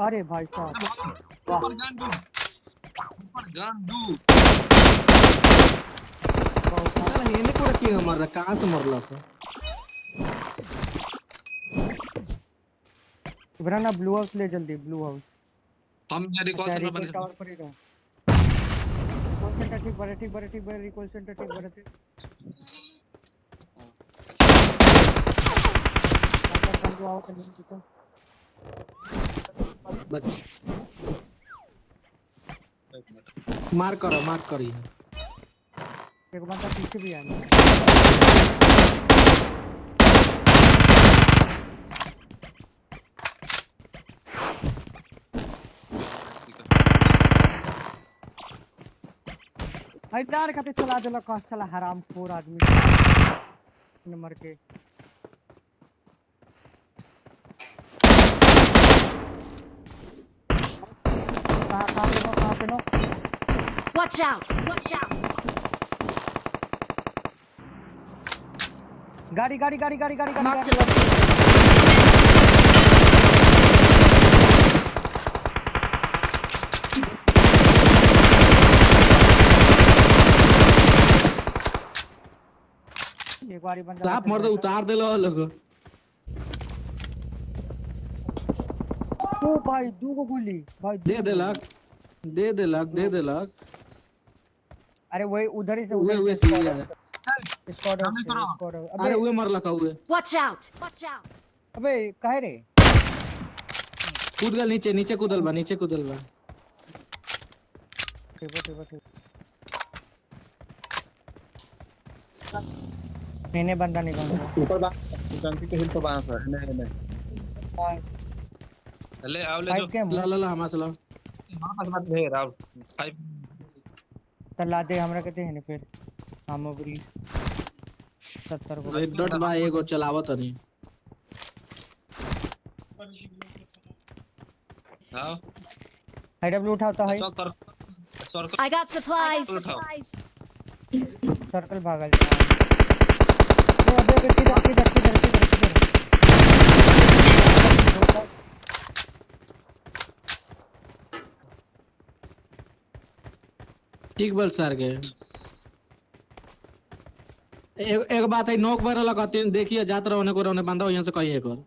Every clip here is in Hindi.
अरे भाई साहब। ऊपर गन दू ऊपर गन दू मर कहाँ से था? इब्रान ब्लू हाउस ले जल्दी ब्लू हाउस। हम ये रिकॉल सेंटर बने टावर पर ही रिकॉल सेंटर ठीक बड़े ठीक बड़े ठीक बड़े रिकॉल सेंटर ठीक बड़े ठीक आओ दिखो बच मार करो, मार करी एक बंदा पीछे भी आया दार खाते चला देला कौन साला हराम खोर आदमी नंबर के कहाँ कहाँ no Watch out! Watch out! गाड़ी गाड़ी गाड़ी गाड़ी गाड़ी गाड़ी Marked गाड़ी. एक बारी बंदा आप मर दो उतार देलो लोग ओ भाई दू गो गोली। भाई दे देलक दे दे देलक दे दे देलक अरे वही उधर ही से उधर उहे से है स्क्वाड। स्क्वाड अरे अबे उहे मरलक उहे Watch out! Watch out! अबे काहे रे? कूद गल नीचे नीचे कूदल बा नीचे कूदल बा। ठीक ठीक ठीक मैंने बंदा निकाल दिया ऊपर बा टंकी के हिल पर बाँस है। नहीं नहीं। ले आओ ले जो ला ला ला हमारे ला पास मत फाइव दे हमरा कहते हैं फिर। सामग्री सत्तर को भाई डट बा एगो चलावत नहीं आओ आई डब्ल्यू है चल सर सर्कल got supplies. उठाओ। सर्कल भागल अबे किधर किधर किधर किधर ठीक बल सर के। एक एक बात है नोक भर लगा तीन देखिए जात रहो ने को रहने बंदा यहाँ से कहीं एक और।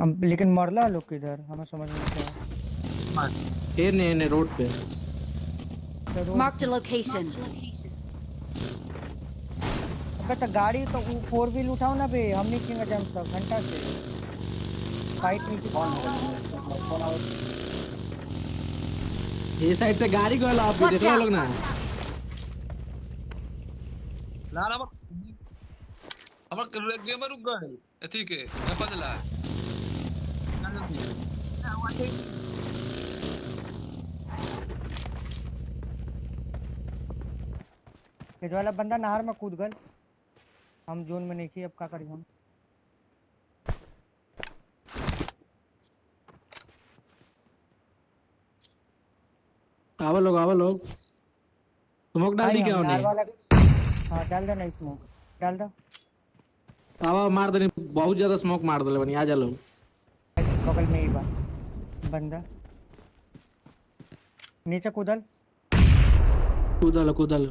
हम लेकिन मरला लोग किधर हमें समझ में नहीं आया। फिर ने ने रोड पे। Marked a location. अबे तो गाड़ी तो वो फोर व्हील उठाओ ना बे हमने किंग जम तक घंटा से। फाइट नहीं की ये साइड से गाड़ी गल आप देख रहे out. लोग ना। ला ला हमर गेमर रुक गए। अथी के अपन ला ये जो वाला बंदा नहर में कूद गल हम जोन में नहीं थी अब क्या करी हम? आवा लोग आवा लोग स्मोक डाल दी क्या उन्हें? वाला हाँ डाल दो नहीं स्मोक। डाल दो। आवा मार देनी बहुत ज़्यादा स्मोक मार दले बनी आ जा लोग बगल में ही बा बंदा। नीचे कूदल। कूदल कूदल।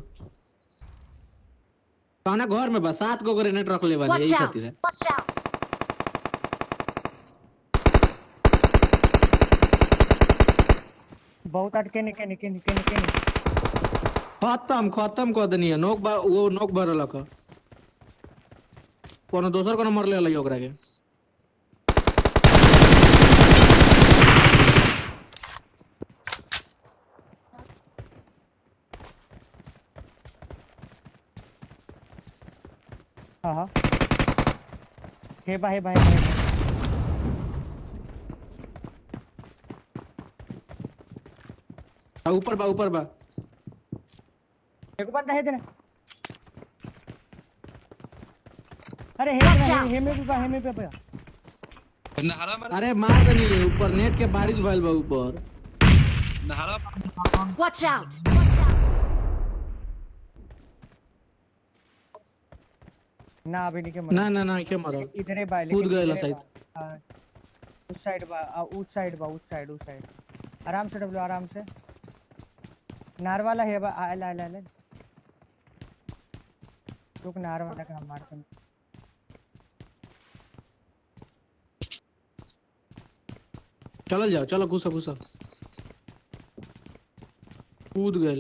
कौना घर में बा सात गो ग्रेनेड रख ले बनी यही! खातिर है Watch out! बहुत अटके निके निके निके निके निके। खत्म खत्म कर देनी है। नोक बा वो नोक भरल का। कोनो दोसर कोनो मरले लई ओकरा के। हाँ हाँ। हे बा हे बा। ऊपर बा ऊपर बा। देखो बंदा है तेरा। अरे हे हे में भी बा हे में पे पे अरे मार दे नहीं ऊपर नेट के बारिश भइल बा ऊपर। नहरा वॉच आउट ना अभी नहीं के मारो। ना ना ना के मारो। इधर ही बा कूद गएला साइड उस साइड बा उस साइड बा उस साइड उस साइड। आराम से डब्ल्यू आराम से। नार वाला है आला आला आला रुक नार वाला का हम मारते हैं चलो जाओ चलो, घुसा घुसा। कूद गया